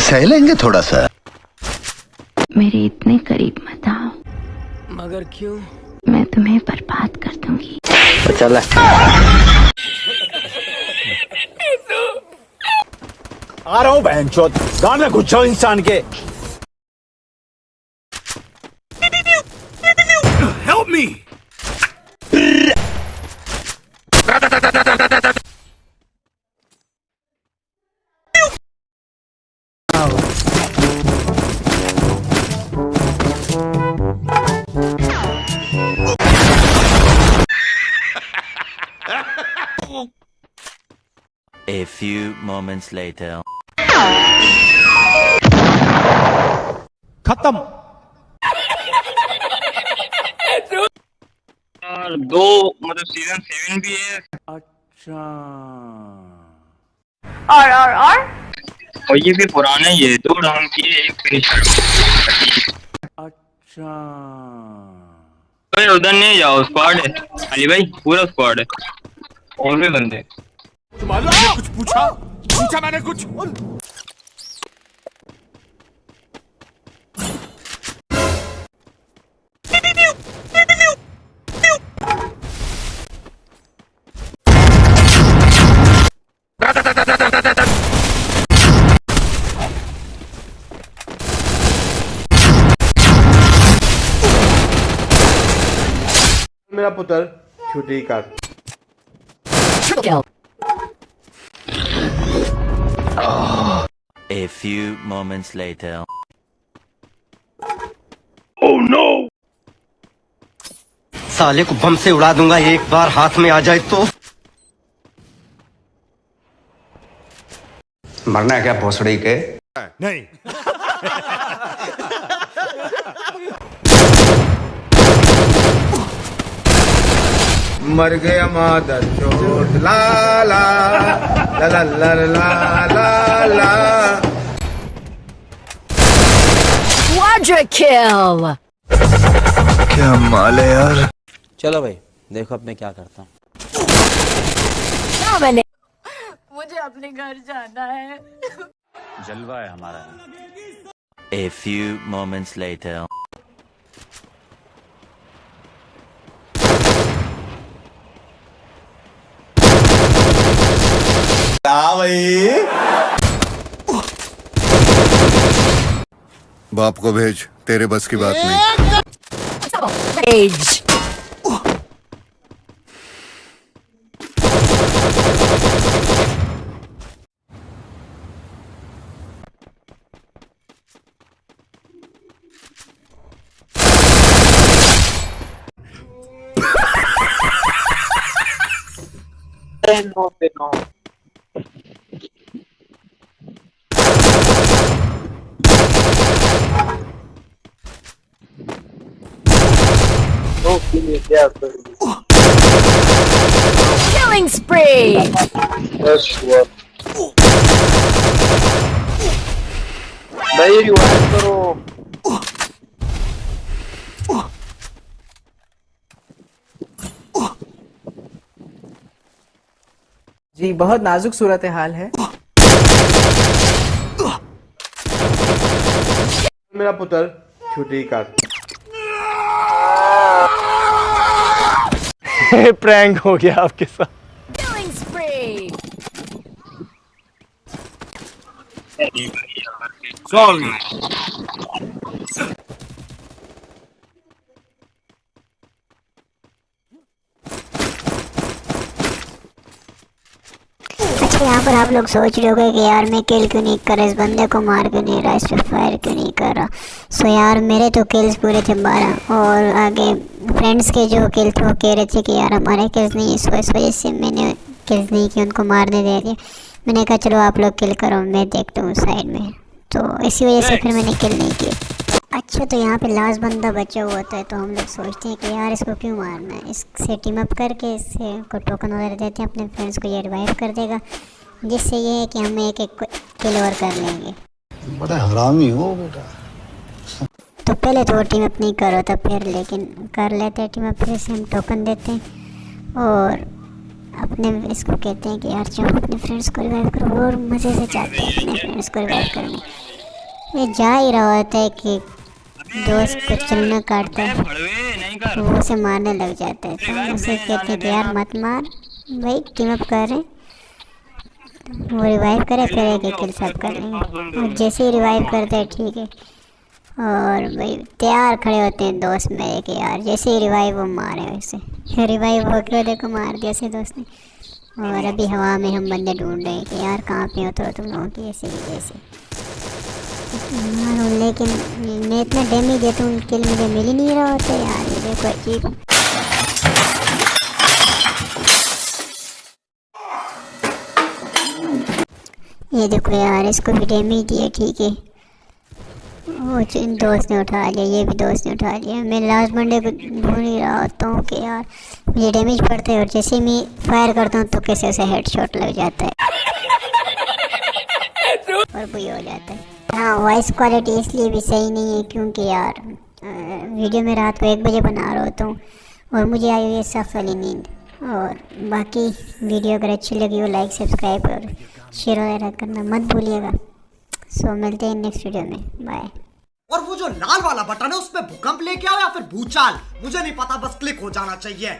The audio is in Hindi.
सह लेंगे थोड़ा सा। मेरे इतने करीब मत आओ। मगर क्यों? मैं तुम्हें बर्बाद कर दूँगी। तो चल आ रहा हूँ बहन चौथ। घुस जाओ इंसान के। Help me! A few moments later. खत्म। दो मतलब सीज़न सेवन भी है। अच्छा। और और और? और ये भी पुराना ही है दो राउंड किए एक फिनिश अच्छा। भाई उधर नहीं जाओ स्क्वाड है। अली भाई पूरा स्क्वाड है। और भी बंदे। मैंने कुछ पूछा? पूछा मैंने कुछ? मेरा पुत्र छुट्टी कर। A few moments later. Oh no! साले को बम से उड़ा दूँगा एक बार हाथ में आ जाए तो मरना है क्या भोसड़ी के नहीं मर गया मादर चोट। ला ला ला ला ला kill! क्या माल है यार? चलो भाई देखो अब मैं क्या करता हूँ। मैंने मुझे अपने घर जाना है। जलवा है हमारा। A few moments later. बाप को भेज तेरे बस की बात नहीं। Rage! Killing spree! That's what. भाई रिवाइव करो जी बहुत नाजुक सूरत हाल है मेरा पुत्र छुट्टी कर प्रैंक हो गया आपके साथ। अच्छा यहाँ पर आप लोग सोच रहे होगे कि यार मैं किल क्यों नहीं कर? रहा इस बंदे को मार क्यों नहीं रहा? इस पर फायर क्यों नहीं कर? रहा सो यार मेरे तो किल्स पूरे थे बारह और आगे फ्रेंड्स के जो किल थे वो कह रहे थे कि यार हमारे किल्स नहीं सो इस वजह से मैंने किल्स नहीं की उनको मारने दे दिया। मैंने कहा चलो आप लोग किल करो मैं देखता हूँ साइड में। तो इसी वजह से फिर मैंने किल नहीं किया। अच्छा तो यहाँ पे लास्ट बंदा बचा हुआ था तो हम लोग सोचते हैं कि यार इसको क्यों मारना है? इससे टीम अप करके इससे को टोकन वगैरह देते हैं अपने फ्रेंड्स को ये रिवाइव कर देगा। जिससे ये है कि हम एक एक किल ओवर कर लेंगे। बड़ा हरामी हो बेटा। तो पहले तो वो टीम अप नहीं करो तो फिर, लेकिन कर लेते हैं टीम अप फिर से हम टोकन देते हैं। और अपने इसको कहते हैं कि यार चलो अपने फ्रेंड्स को रिवाइव करो, और मज़े से चाहते हैं अपने फ्रेंड्स को रिवाइव करने। ये जा ही रहा होता है कि दोस्त को चलना काटता है कर वो उसे मारने लग जाता है। तो उसे कहते हैं कि यार मत मार, भाई टीम अप कर रहे हैं। वो रिवाइव करे फिर एक एक किल सब कर लेंगे। और जैसे ही रिवाइव करते हैं, ठीक है। और भाई, तैयार खड़े होते हैं दोस्त मेरे के यार। जैसे ही रिवाइव वो मारे वैसे। रिवाइव हो गया देखो मार दिया से दोस्त ने। और अभी हवा में हम बंदे ढूंढ रहे हैं कि यार कहाँ पे हो तो तुम लोगों की ऐसे जैसे। मारो, लेकिन मैं इतना डैमेज देता हूँ लिए मुझे मिल ही नहीं रहा होता यार ये देखो अजीब ये देखो यार, इसको भी डैमेज दिया, ठीक है। वो च- दोस्त ने उठा लिया, ये भी दोस्त ने उठा लिया। मैं लास्ट बंदे को ढूंढ ही रहा होता हूँ कि यार, मुझे डैमेज पड़ता है और जैसे मैं फायर करता हूँ तो कैसे ऐसे हेड शॉट लग जाता है। और वही हो जाता है। हाँ वॉइस क्वालिटी इसलिए भी सही नहीं है क्योंकि यार वीडियो में रात को एक बजे बना रहा होता हूँ और मुझे आई हुई है सख्त वाली नींद। और बाकी वीडियो अगर अच्छी लगी हो लाइक सब्सक्राइब और शेयर वगैरह करना मत भूलिएगा। सो मिलते हैं नेक्स्ट वीडियो में. बाय और वो जो लाल वाला बटन है उस पे भूकंप लेके आओ या फिर भूचाल? मुझे नहीं पता, बस क्लिक हो जाना चाहिए।